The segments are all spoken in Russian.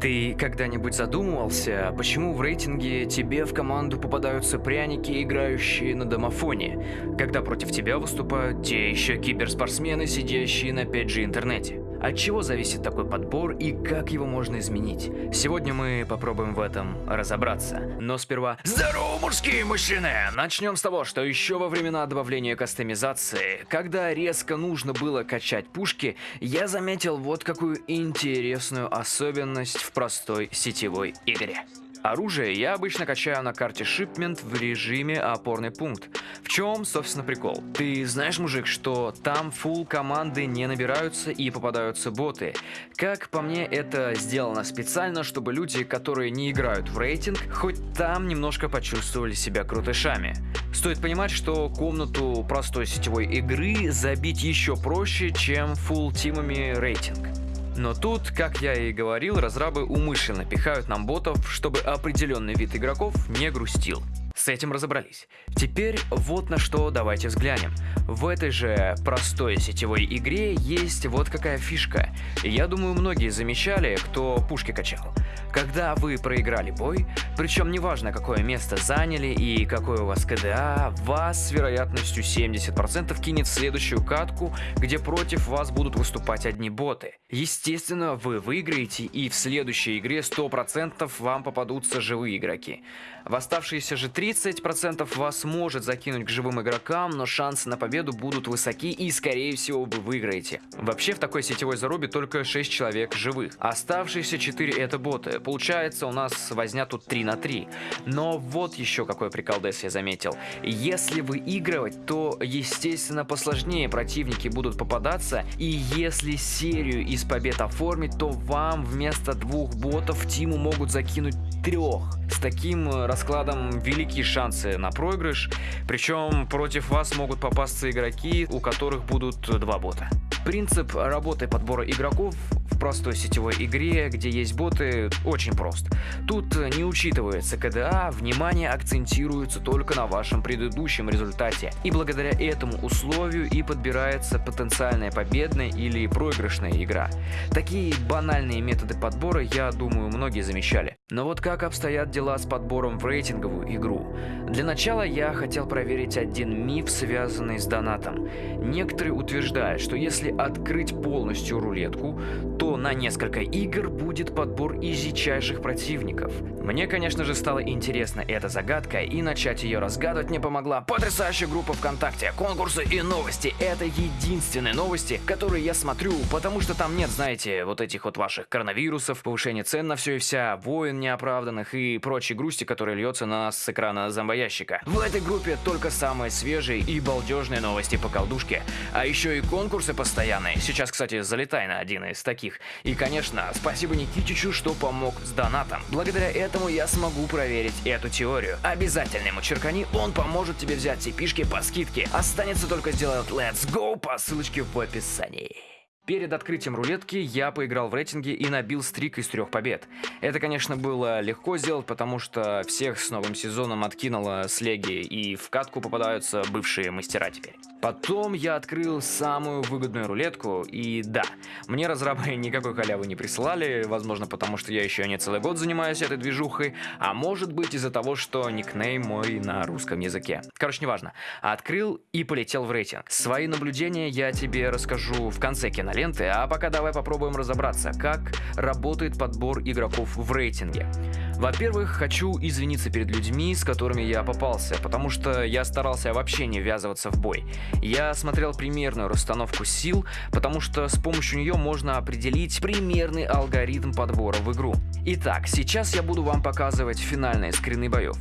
Ты когда-нибудь задумывался, почему в рейтинге тебе в команду попадаются пряники, играющие на домофоне, когда против тебя выступают те еще киберспортсмены, сидящие на 5G интернете? От чего зависит такой подбор и как его можно изменить? Сегодня мы попробуем в этом разобраться. Но сперва... Здорово, мужские мужчины! Начнем с того, что еще во времена добавления кастомизации, когда резко нужно было качать пушки, я заметил вот какую интересную особенность в простой сетевой игре. Оружие я обычно качаю на карте Shipment в режиме опорный пункт. В чем, собственно, прикол? Ты знаешь, мужик, что там full команды не набираются и попадаются боты. Как по мне, это сделано специально, чтобы люди, которые не играют в рейтинг, хоть там немножко почувствовали себя крутышами. Стоит понимать, что комнату простой сетевой игры забить еще проще, чем full тимами рейтинг. Но тут, как я и говорил, разрабы умышленно пихают нам ботов, чтобы определенный вид игроков не грустил. С этим разобрались. Теперь вот на что давайте взглянем. В этой же простой сетевой игре есть вот какая фишка. Я думаю, многие замечали, кто пушки качал. Когда вы проиграли бой, причем неважно какое место заняли и какой у вас КДА, вас с вероятностью 70% кинет в следующую катку, где против вас будут выступать одни боты. Естественно, вы выиграете и в следующей игре 100% вам попадутся живые игроки. В оставшиеся же 30% вас может закинуть к живым игрокам, но шансы на победу будут высоки и скорее всего вы выиграете. Вообще в такой сетевой зарубе только 6 человек живых. Оставшиеся 4 это боты. Получается у нас возня тут 3 на 3. Но вот еще какой приколдес я заметил. Если выигрывать, то естественно посложнее противники будут попадаться. И если серию из побед оформить, то вам вместо двух ботов Тиму могут закинуть трех. С таким э, раскладом великие шансы на проигрыш, причем против вас могут попасться игроки, у которых будут два бота. Принцип работы подбора игроков простой сетевой игре, где есть боты, очень прост. Тут не учитывается КДА, внимание акцентируется только на вашем предыдущем результате. И благодаря этому условию и подбирается потенциальная победная или проигрышная игра. Такие банальные методы подбора, я думаю, многие замечали. Но вот как обстоят дела с подбором в рейтинговую игру? Для начала я хотел проверить один миф, связанный с донатом. Некоторые утверждают, что если открыть полностью рулетку, то на несколько игр будет подбор изичайших противников. Мне, конечно же, стало интересна эта загадка, и начать ее разгадывать мне помогла потрясающая группа ВКонтакте, конкурсы и новости. Это единственные новости, которые я смотрю, потому что там нет, знаете, вот этих вот ваших коронавирусов, повышения цен на все и вся, войн неоправданных и прочей грусти, которая льется на нас с экрана зомбоящика. В этой группе только самые свежие и балдежные новости по колдушке. А еще и конкурсы постоянные. Сейчас, кстати, залетай на один из таких. И, конечно, спасибо Никитичу, что помог с донатом. Благодаря этому я смогу проверить эту теорию. Обязательно ему черкани, он поможет тебе взять типишки по скидке. Останется только сделать Let's Go по ссылочке в описании. Перед открытием рулетки я поиграл в рейтинге и набил стрик из трех побед. Это, конечно, было легко сделать, потому что всех с новым сезоном откинуло слеги, и в катку попадаются бывшие мастера теперь. Потом я открыл самую выгодную рулетку, и да, мне разрабы никакой халявы не присылали, возможно потому, что я еще не целый год занимаюсь этой движухой, а может быть из-за того, что никнейм мой на русском языке. Короче, неважно. Открыл и полетел в рейтинг. Свои наблюдения я тебе расскажу в конце киноленты, ленты, а пока давай попробуем разобраться, как работает подбор игроков в рейтинге. Во-первых, хочу извиниться перед людьми, с которыми я попался, потому что я старался вообще не ввязываться в бой. Я смотрел примерную расстановку сил, потому что с помощью нее можно определить примерный алгоритм подбора в игру. Итак, сейчас я буду вам показывать финальные скрины боев.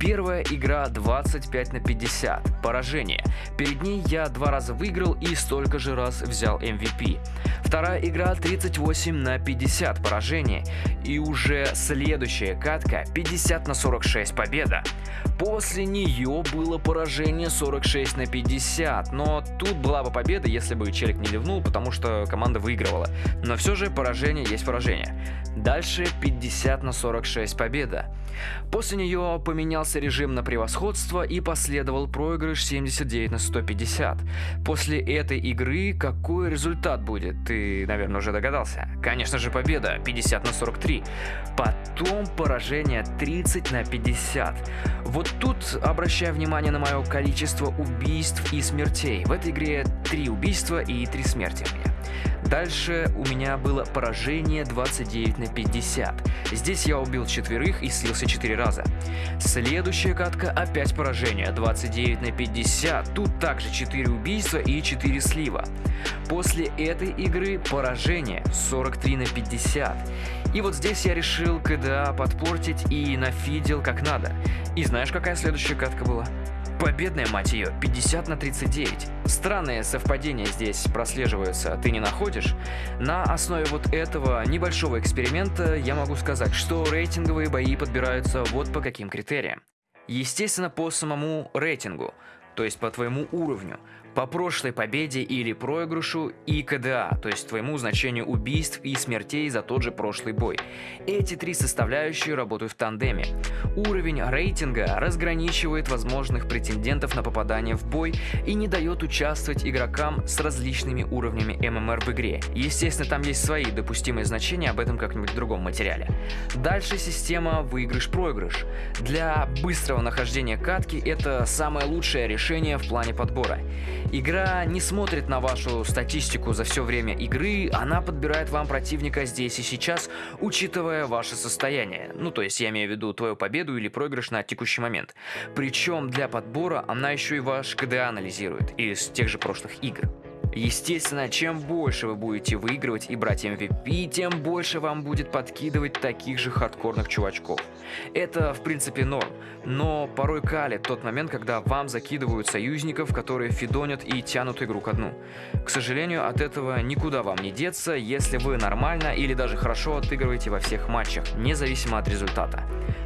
Первая игра 25 на 50, поражение. Перед ней я два раза выиграл и столько же раз взял MVP. Вторая игра 38 на 50, поражение. И уже следующая катка 50 на 46 победа. После нее было поражение 46 на 50, но тут была бы победа, если бы челик не ливнул, потому что команда выигрывала. Но все же поражение есть поражение. Дальше 50 на 46 победа. После нее поменялся режим на превосходство и последовал проигрыш 79 на 150. После этой игры какой результат будет, ты, наверное, уже догадался. Конечно же победа 50 на 43 43. Потом поражение 30 на 50. Вот тут обращаю внимание на мое количество убийств и смертей. В этой игре 3 убийства и 3 смерти у меня. Дальше у меня было поражение 29 на 50. Здесь я убил четверых и слился 4 раза. Следующая катка опять поражение 29 на 50. Тут также 4 убийства и 4 слива. После этой игры поражение 43 на 50. И вот здесь я решил КДА подпортить и нафидел как надо. И знаешь, какая следующая катка была? Победная, мать ее, 50 на 39. Странные совпадения здесь прослеживаются, ты не находишь? На основе вот этого небольшого эксперимента я могу сказать, что рейтинговые бои подбираются вот по каким критериям. Естественно, по самому рейтингу, то есть по твоему уровню по прошлой победе или проигрышу и КДА, то есть твоему значению убийств и смертей за тот же прошлый бой. Эти три составляющие работают в тандеме. Уровень рейтинга разграничивает возможных претендентов на попадание в бой и не дает участвовать игрокам с различными уровнями ММР в игре. Естественно, там есть свои допустимые значения, об этом как-нибудь в другом материале. Дальше система выигрыш-проигрыш. Для быстрого нахождения катки это самое лучшее решение в плане подбора. Игра не смотрит на вашу статистику за все время игры, она подбирает вам противника здесь и сейчас, учитывая ваше состояние. Ну, то есть я имею в виду твою победу или проигрыш на текущий момент. Причем для подбора она еще и ваш КДА анализирует из тех же прошлых игр. Естественно, чем больше вы будете выигрывать и брать MVP, тем больше вам будет подкидывать таких же хардкорных чувачков. Это в принципе норм, но порой калит тот момент, когда вам закидывают союзников, которые фидонят и тянут игру ко дну. К сожалению, от этого никуда вам не деться, если вы нормально или даже хорошо отыгрываете во всех матчах, независимо от результата.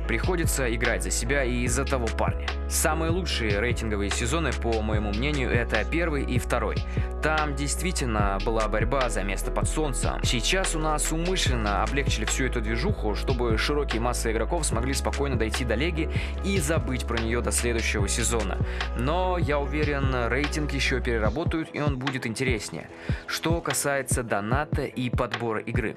Приходится играть за себя и за того парня. Самые лучшие рейтинговые сезоны, по моему мнению, это первый и второй. Там действительно была борьба за место под солнцем. Сейчас у нас умышленно облегчили всю эту движуху, чтобы широкие массы игроков смогли спокойно дойти до леги и забыть про нее до следующего сезона. Но я уверен, рейтинг еще переработают и он будет интереснее. Что касается доната и подбора игры.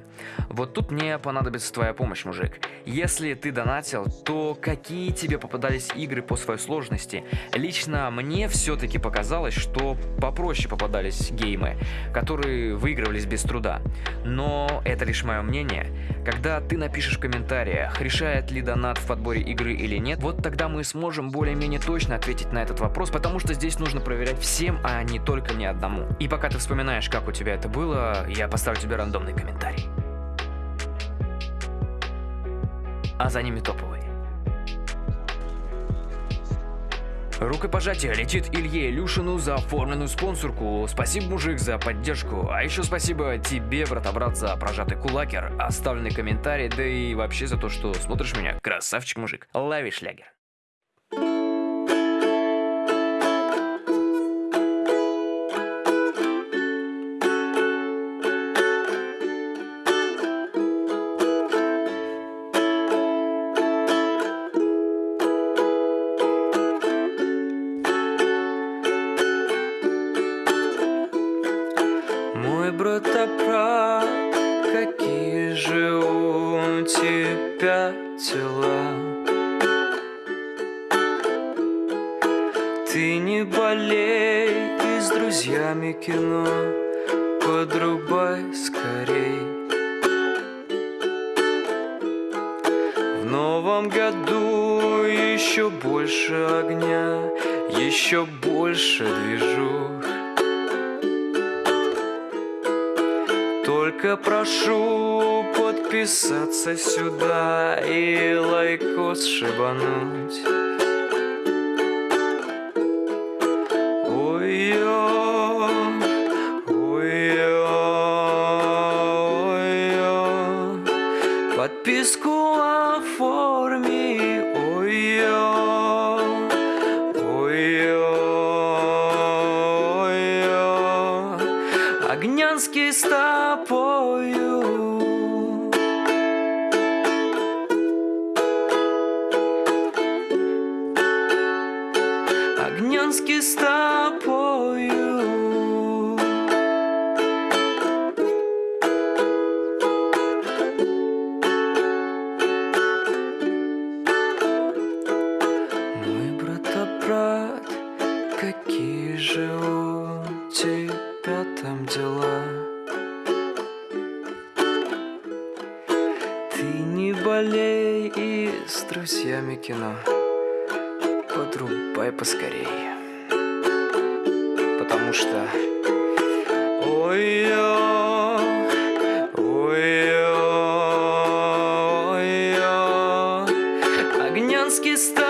Вот тут мне понадобится твоя помощь, мужик. Если ты донатил, то какие тебе попадались игры по своей сложности? Лично мне все-таки показалось, что попроще попадались геймы, которые выигрывались без труда. Но это лишь мое мнение. Когда ты напишешь в комментариях, решает ли донат в подборе игры или нет, вот тогда мы сможем более-менее точно ответить на этот вопрос, потому что здесь нужно проверять всем, а не только мне одному. И пока ты вспоминаешь, как у тебя это было, я поставлю тебе рандомный комментарий. А за ними топовый. Рукопожатие летит Илье Илюшину за оформленную спонсорку. Спасибо, мужик, за поддержку. А еще спасибо тебе, брата-брат, за прожатый кулакер, оставленный комментарий, да и вообще за то, что смотришь меня. Красавчик, мужик. Лови шлягер. Тела. Ты не болей и с друзьями кино Подрубай скорей. В новом году еще больше огня Еще больше движух. Только прошу подписаться сюда и лайкос шибануть. Ой-ё, ой-ё, подписку пятом дела. Ты не болей и с друзьями кино. Подрубай поскорее, Потому что Ой-ой Огнянский стал